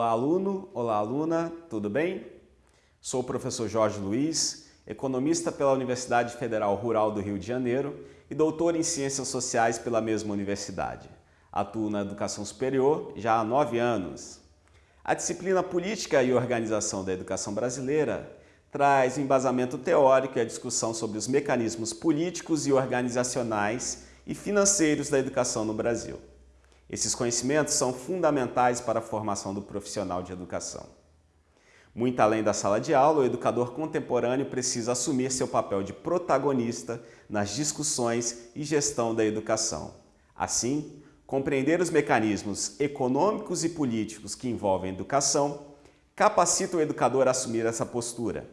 aluno, olá aluna, tudo bem? Sou o professor Jorge Luiz, economista pela Universidade Federal Rural do Rio de Janeiro e doutor em Ciências Sociais pela mesma universidade. Atuo na educação superior já há nove anos. A disciplina Política e Organização da Educação Brasileira traz embasamento teórico e a discussão sobre os mecanismos políticos e organizacionais e financeiros da educação no Brasil. Esses conhecimentos são fundamentais para a formação do profissional de educação. Muito além da sala de aula, o educador contemporâneo precisa assumir seu papel de protagonista nas discussões e gestão da educação. Assim, compreender os mecanismos econômicos e políticos que envolvem a educação capacita o educador a assumir essa postura.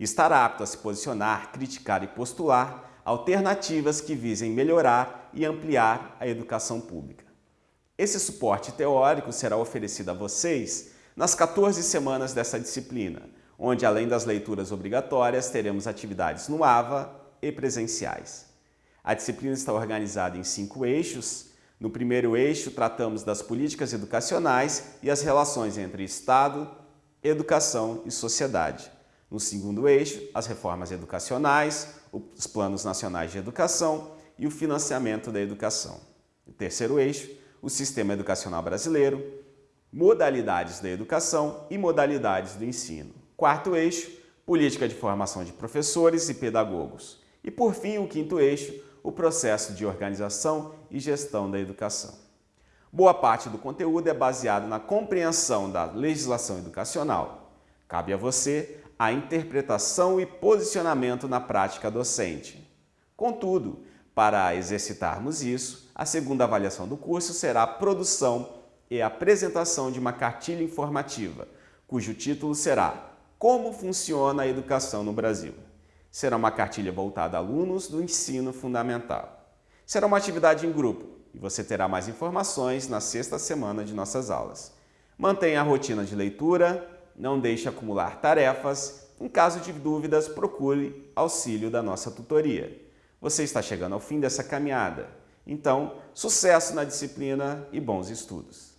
Estar apto a se posicionar, criticar e postular alternativas que visem melhorar e ampliar a educação pública. Esse suporte teórico será oferecido a vocês nas 14 semanas dessa disciplina, onde além das leituras obrigatórias, teremos atividades no AVA e presenciais. A disciplina está organizada em cinco eixos. No primeiro eixo, tratamos das políticas educacionais e as relações entre Estado, educação e sociedade. No segundo eixo, as reformas educacionais, os planos nacionais de educação e o financiamento da educação. No terceiro eixo, o sistema educacional brasileiro, modalidades da educação e modalidades do ensino. Quarto eixo, política de formação de professores e pedagogos. E por fim, o quinto eixo, o processo de organização e gestão da educação. Boa parte do conteúdo é baseado na compreensão da legislação educacional. Cabe a você a interpretação e posicionamento na prática docente. Contudo, para exercitarmos isso, a segunda avaliação do curso será a produção e apresentação de uma cartilha informativa, cujo título será Como funciona a educação no Brasil. Será uma cartilha voltada a alunos do ensino fundamental. Será uma atividade em grupo e você terá mais informações na sexta semana de nossas aulas. Mantenha a rotina de leitura, não deixe acumular tarefas. Em caso de dúvidas, procure auxílio da nossa tutoria. Você está chegando ao fim dessa caminhada. Então, sucesso na disciplina e bons estudos!